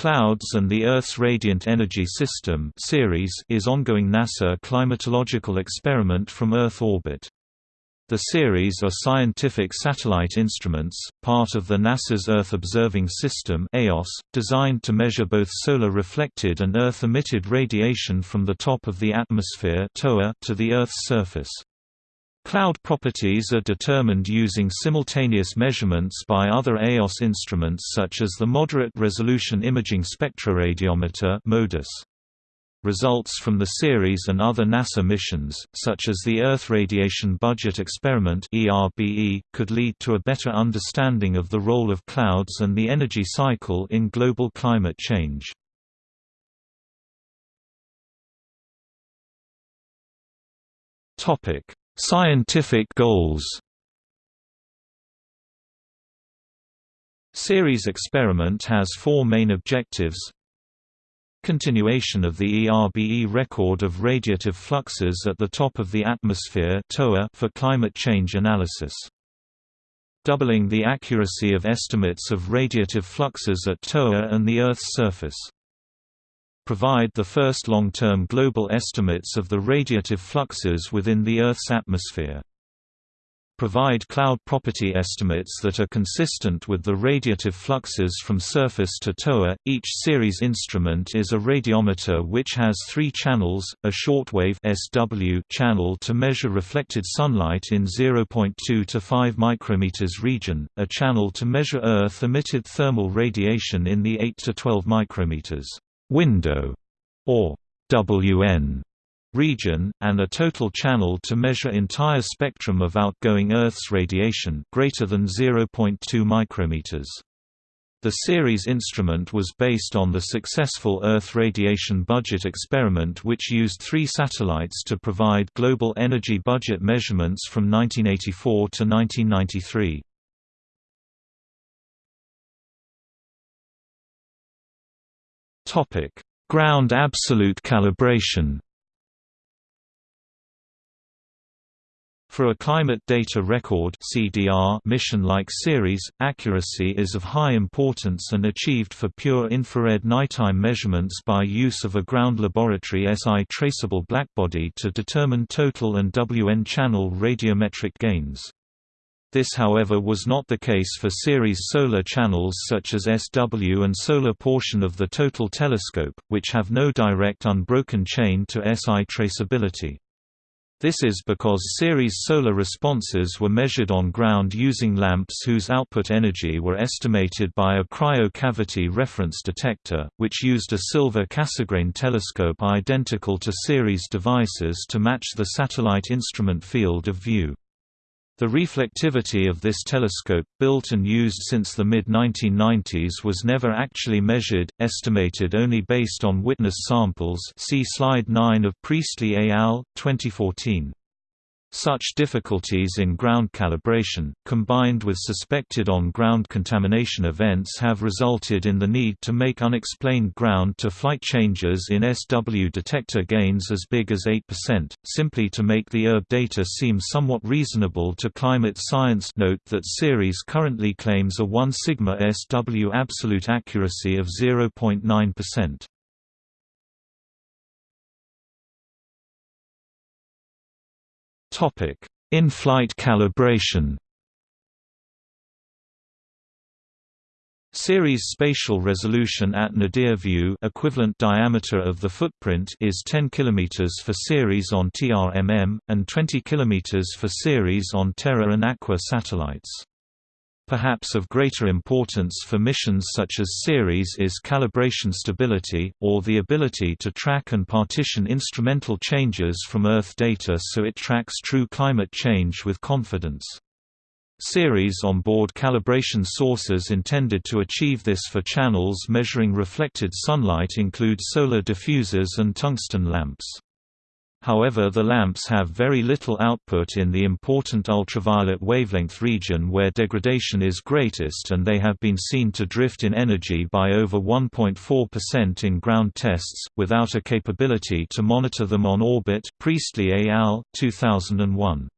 Clouds and the Earth's Radiant Energy System Ceres is ongoing NASA climatological experiment from Earth orbit. The Ceres are scientific satellite instruments, part of the NASA's Earth Observing System (EOS), designed to measure both solar reflected and Earth-emitted radiation from the top of the atmosphere to the Earth's surface. Cloud properties are determined using simultaneous measurements by other EOS instruments such as the Moderate Resolution Imaging Spectroradiometer MODIS. Results from the Ceres and other NASA missions, such as the Earth Radiation Budget Experiment could lead to a better understanding of the role of clouds and the energy cycle in global climate change. Topic: Scientific goals Ceres experiment has four main objectives Continuation of the ERBE record of radiative fluxes at the top of the atmosphere for climate change analysis. Doubling the accuracy of estimates of radiative fluxes at TOA and the Earth's surface provide the first long-term global estimates of the radiative fluxes within the Earth's atmosphere. Provide cloud property estimates that are consistent with the radiative fluxes from surface to TOA. Each Ceres instrument is a radiometer which has three channels: a shortwave (SW) channel to measure reflected sunlight in 0.2 to 5 micrometers region, a channel to measure Earth-emitted thermal radiation in the 8 to 12 micrometers window, or WN region, and a total channel to measure entire spectrum of outgoing Earth's radiation greater than 0.2 micrometers. The Ceres instrument was based on the successful Earth radiation budget experiment which used three satellites to provide global energy budget measurements from 1984 to 1993. Topic: Ground absolute calibration. For a climate data record mission-like Ceres, accuracy is of high importance and achieved for pure infrared nighttime measurements by use of a ground laboratory SI traceable blackbody to determine total and WN channel radiometric gains. This however was not the case for Ceres solar channels such as SW and solar portion of the total telescope, which have no direct unbroken chain to SI traceability. This is because Ceres solar responses were measured on ground using lamps whose output energy were estimated by a cryo-cavity reference detector, which used a silver Cassegrain telescope identical to Ceres devices to match the satellite instrument field of view. The reflectivity of this telescope, built and used since the mid-1990s was never actually measured, estimated only based on witness samples see slide 9 of Priestley et al., 2014. Such difficulties in ground calibration, combined with suspected on-ground contamination events have resulted in the need to make unexplained ground-to-flight changes in SW detector gains as big as 8%, simply to make the ERB data seem somewhat reasonable to climate science Note that Ceres currently claims a 1 sigma SW absolute accuracy of 0.9%. Topic: In-flight calibration. Ceres spatial resolution at nadir view equivalent diameter of the footprint is 10 km for Ceres on TRMM, and 20 km for Ceres on Terra and Aqua satellites. Perhaps of greater importance for missions such as Ceres is calibration stability, or the ability to track and partition instrumental changes from Earth data so it tracks true climate change with confidence. Ceres on-board calibration sources intended to achieve this for channels measuring reflected sunlight include solar diffusers and tungsten lamps. However the lamps have very little output in the important ultraviolet wavelength region where degradation is greatest and they have been seen to drift in energy by over 1.4% in ground tests, without a capability to monitor them on orbit Priestley et al., 2001.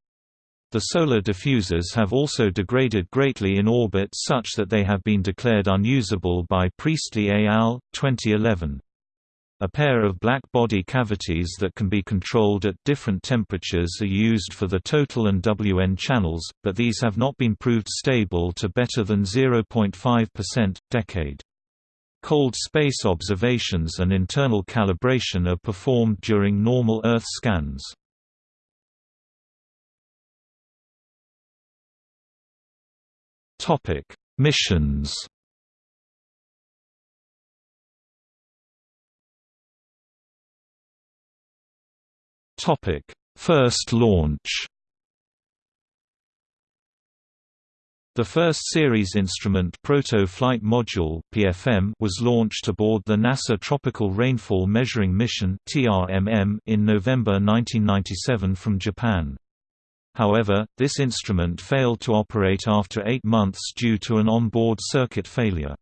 The solar diffusers have also degraded greatly in orbit such that they have been declared unusable by Priestley et al. 2011. A pair of black body cavities that can be controlled at different temperatures are used for the total and WN channels, but these have not been proved stable to better than 0.5%, decade. Cold space observations and internal calibration are performed during normal Earth scans. Missions First launch. The first Ceres instrument Proto Flight Module (PFM) was launched aboard the NASA Tropical Rainfall Measuring Mission (TRMM) in November 1997 from Japan. However, this instrument failed to operate after 8 months due to an onboard circuit failure.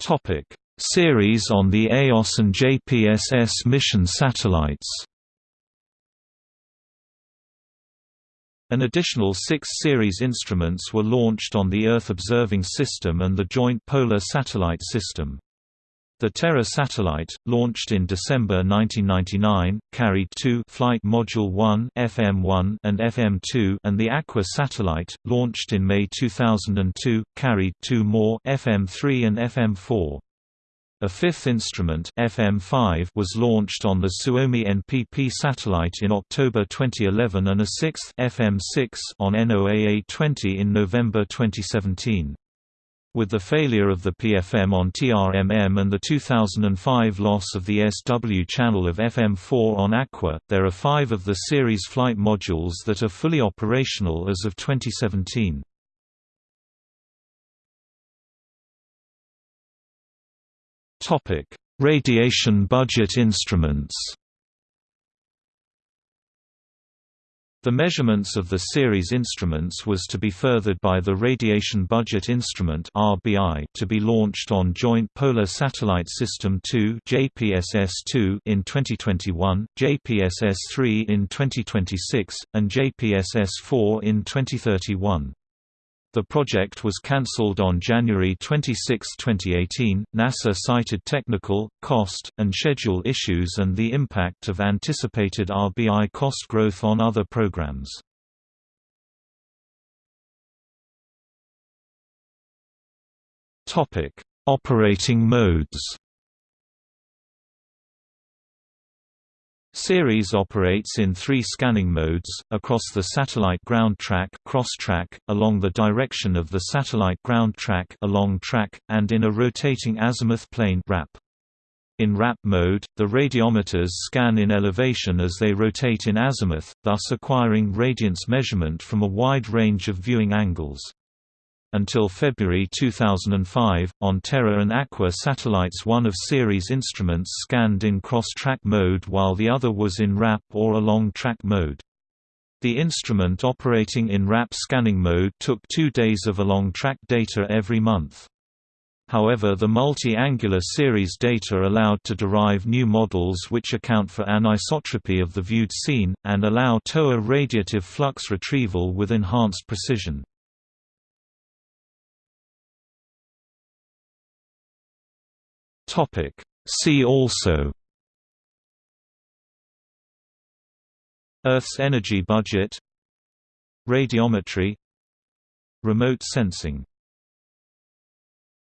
Topic: Ceres on the EOS and JPSS mission satellites An additional six Ceres instruments were launched on the Earth Observing System and the Joint Polar Satellite System. The Terra satellite, launched in December 1999, carried two Flight Module 1 FM1 and FM2 and the Aqua satellite, launched in May 2002, carried two more FM3 and FM4. A fifth instrument FM5 was launched on the Suomi NPP satellite in October 2011 and a sixth FM6 on NOAA-20 in November 2017. With the failure of the PFM on TRMM and the 2005 loss of the SW channel of FM4 on Aqua, there are five of the Ceres flight modules that are fully operational as of 2017. Topic: Radiation budget instruments. The measurements of the Ceres instruments was to be furthered by the Radiation Budget Instrument (RBI) to be launched on Joint Polar Satellite System 2 (JPSS-2) in 2021, JPSS-3 in 2026, and JPSS-4 in 2031. The project was cancelled on January 26, 2018. NASA cited technical, cost, and schedule issues and the impact of anticipated RBI cost growth on other programs. Topic: Operating modes. Ceres operates in three scanning modes, across the satellite ground track cross-track, along the direction of the satellite ground track along track, and in a rotating azimuth plane RAP. In RAP mode, the radiometers scan in elevation as they rotate in azimuth, thus acquiring radiance measurement from a wide range of viewing angles. Until February 2005, on Terra and Aqua satellites one of Ceres instruments scanned in cross-track mode while the other was in RAP or along-track mode. The instrument operating in RAP scanning mode took two days of along-track data every month. However the multi-angular Ceres data allowed to derive new models which account for anisotropy of the viewed scene, and allow TOA radiative flux retrieval with enhanced precision. Topic. See also. Earth's energy budget. Radiometry. Remote sensing